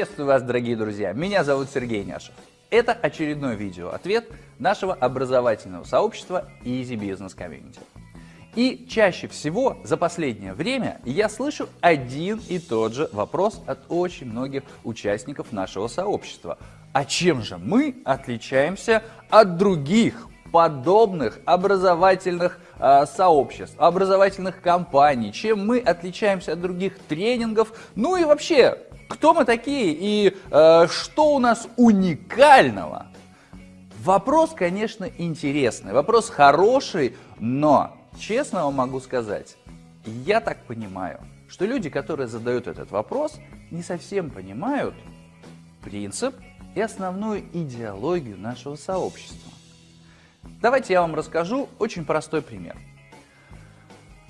Приветствую вас, дорогие друзья! Меня зовут Сергей Няшев. Это очередной видео-ответ нашего образовательного сообщества Easy Business Community. И чаще всего за последнее время я слышу один и тот же вопрос от очень многих участников нашего сообщества. А чем же мы отличаемся от других подобных образовательных э, сообществ, образовательных компаний, чем мы отличаемся от других тренингов, ну и вообще, кто мы такие и э, что у нас уникального? Вопрос, конечно, интересный, вопрос хороший, но, честно вам могу сказать, я так понимаю, что люди, которые задают этот вопрос, не совсем понимают принцип и основную идеологию нашего сообщества. Давайте я вам расскажу очень простой пример.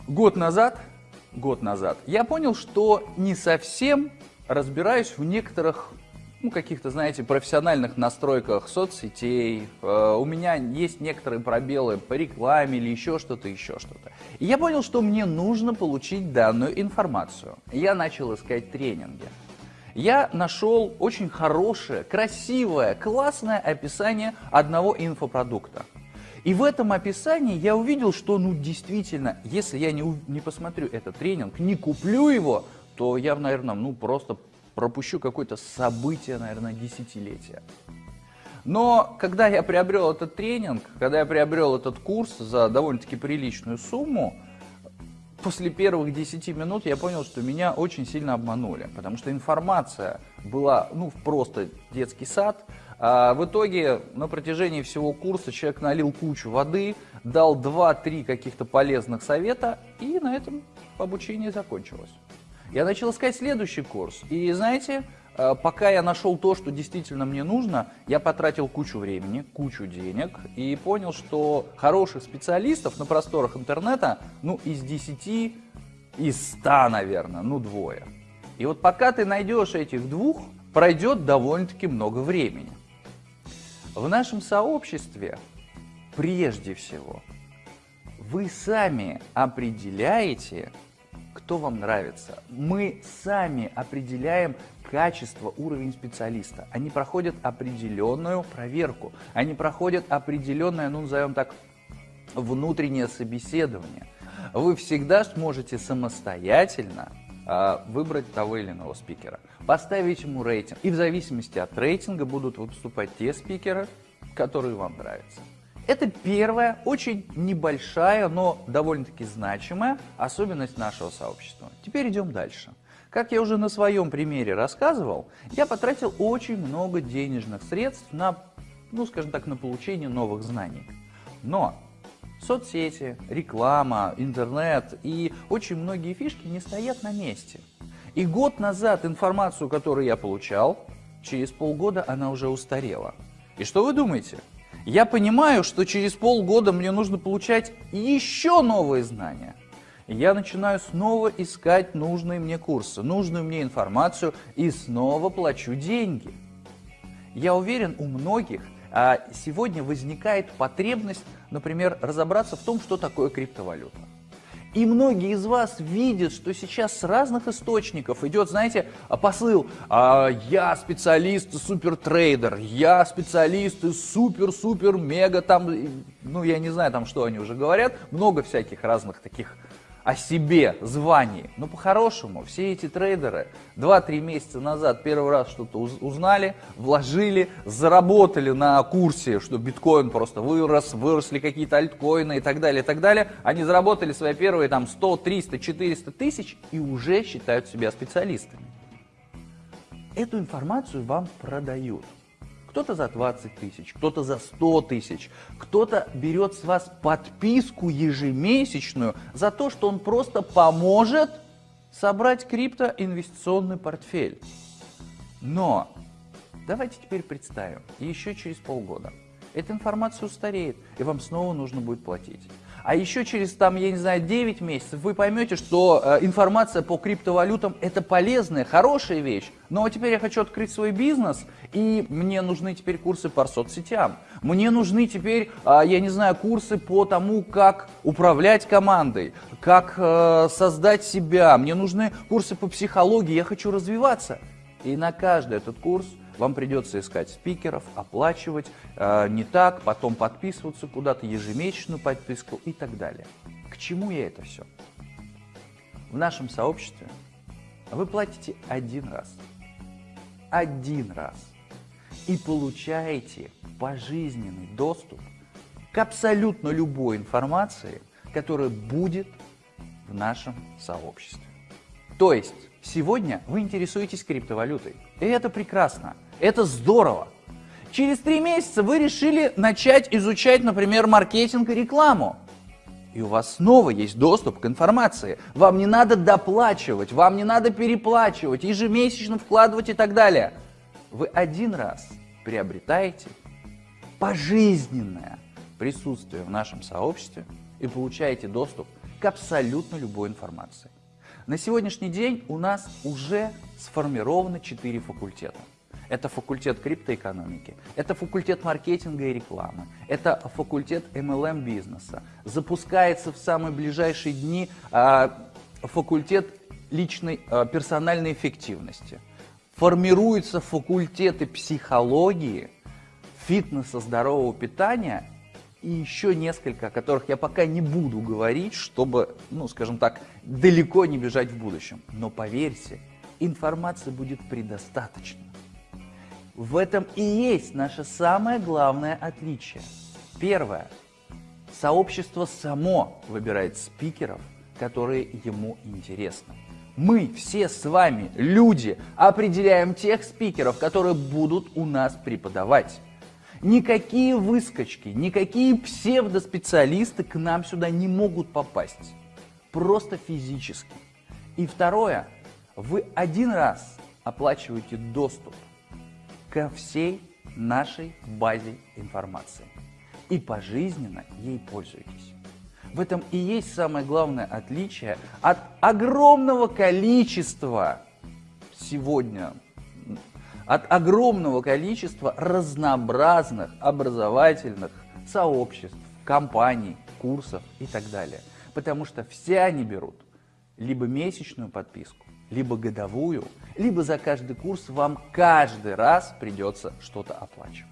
Год назад, год назад я понял, что не совсем разбираюсь в некоторых ну, каких-то, знаете, профессиональных настройках соцсетей, э, у меня есть некоторые пробелы по рекламе или еще что-то, еще что-то. И я понял, что мне нужно получить данную информацию. Я начал искать тренинги. Я нашел очень хорошее, красивое, классное описание одного инфопродукта. И в этом описании я увидел, что ну действительно, если я не, не посмотрю этот тренинг, не куплю его, то я, наверное, ну просто пропущу какое-то событие, наверное, десятилетия. Но когда я приобрел этот тренинг, когда я приобрел этот курс за довольно-таки приличную сумму, после первых 10 минут я понял, что меня очень сильно обманули, потому что информация была ну, просто детский сад, а в итоге на протяжении всего курса человек налил кучу воды, дал 2-3 каких-то полезных совета, и на этом обучение закончилось. Я начал искать следующий курс, и знаете, э, пока я нашел то, что действительно мне нужно, я потратил кучу времени, кучу денег, и понял, что хороших специалистов на просторах интернета, ну, из 10, из 100, наверное, ну, двое. И вот пока ты найдешь этих двух, пройдет довольно-таки много времени. В нашем сообществе, прежде всего, вы сами определяете, кто вам нравится. Мы сами определяем качество, уровень специалиста. Они проходят определенную проверку. Они проходят определенное, ну назовем так, внутреннее собеседование. Вы всегда сможете самостоятельно а, выбрать того или иного спикера, поставить ему рейтинг. И в зависимости от рейтинга будут выступать те спикеры, которые вам нравятся. Это первая, очень небольшая, но довольно-таки значимая особенность нашего сообщества. Теперь идем дальше. Как я уже на своем примере рассказывал, я потратил очень много денежных средств на, ну скажем так, на получение новых знаний. Но Соцсети, реклама, интернет и очень многие фишки не стоят на месте. И год назад информацию, которую я получал, через полгода она уже устарела. И что вы думаете? Я понимаю, что через полгода мне нужно получать еще новые знания. Я начинаю снова искать нужные мне курсы, нужную мне информацию и снова плачу деньги. Я уверен, у многих – а сегодня возникает потребность, например, разобраться в том, что такое криптовалюта. И многие из вас видят, что сейчас с разных источников идет, знаете, посыл а, «Я специалист, супертрейдер», «Я специалист, супер-супер-мега», там, ну, я не знаю, там, что они уже говорят, много всяких разных таких о себе, звании. Но по-хорошему, все эти трейдеры 2-3 месяца назад первый раз что-то узнали, вложили, заработали на курсе, что биткоин просто вырос, выросли какие-то альткоины и так далее, и так далее. Они заработали свои первые там 100, 300, 400 тысяч и уже считают себя специалистами. Эту информацию вам продают. Кто-то за 20 тысяч, кто-то за 100 тысяч, кто-то берет с вас подписку ежемесячную за то, что он просто поможет собрать криптоинвестиционный портфель. Но давайте теперь представим, еще через полгода эта информация устареет, и вам снова нужно будет платить. А еще через, там, я не знаю, 9 месяцев вы поймете, что э, информация по криптовалютам это полезная, хорошая вещь. Но теперь я хочу открыть свой бизнес, и мне нужны теперь курсы по соцсетям. Мне нужны теперь, э, я не знаю, курсы по тому, как управлять командой, как э, создать себя. Мне нужны курсы по психологии, я хочу развиваться. И на каждый этот курс вам придется искать спикеров, оплачивать э, не так, потом подписываться куда-то, ежемесячную подписку и так далее. К чему я это все? В нашем сообществе вы платите один раз. Один раз. И получаете пожизненный доступ к абсолютно любой информации, которая будет в нашем сообществе. То есть сегодня вы интересуетесь криптовалютой. И это прекрасно, это здорово. Через три месяца вы решили начать изучать, например, маркетинг и рекламу. И у вас снова есть доступ к информации. Вам не надо доплачивать, вам не надо переплачивать, ежемесячно вкладывать и так далее. Вы один раз приобретаете пожизненное присутствие в нашем сообществе и получаете доступ к абсолютно любой информации. На сегодняшний день у нас уже сформировано 4 факультета. Это факультет криптоэкономики, это факультет маркетинга и рекламы, это факультет MLM бизнеса. Запускается в самые ближайшие дни а, факультет личной а, персональной эффективности. Формируются факультеты психологии, фитнеса, здорового питания и еще несколько, о которых я пока не буду говорить, чтобы, ну, скажем так, далеко не бежать в будущем. Но поверьте, информации будет предостаточно. В этом и есть наше самое главное отличие. Первое. Сообщество само выбирает спикеров, которые ему интересны. Мы все с вами, люди, определяем тех спикеров, которые будут у нас преподавать. Никакие выскочки, никакие псевдоспециалисты к нам сюда не могут попасть. Просто физически. И второе, вы один раз оплачиваете доступ ко всей нашей базе информации и пожизненно ей пользуетесь. В этом и есть самое главное отличие от огромного количества сегодня от огромного количества разнообразных образовательных сообществ, компаний, курсов и так далее. Потому что все они берут либо месячную подписку, либо годовую, либо за каждый курс вам каждый раз придется что-то оплачивать.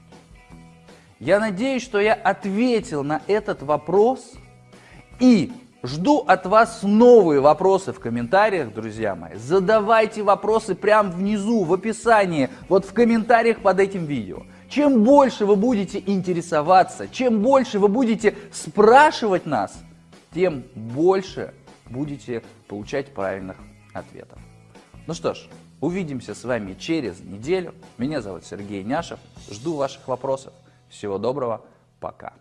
Я надеюсь, что я ответил на этот вопрос и Жду от вас новые вопросы в комментариях, друзья мои. Задавайте вопросы прямо внизу, в описании, вот в комментариях под этим видео. Чем больше вы будете интересоваться, чем больше вы будете спрашивать нас, тем больше будете получать правильных ответов. Ну что ж, увидимся с вами через неделю. Меня зовут Сергей Няшев. Жду ваших вопросов. Всего доброго. Пока.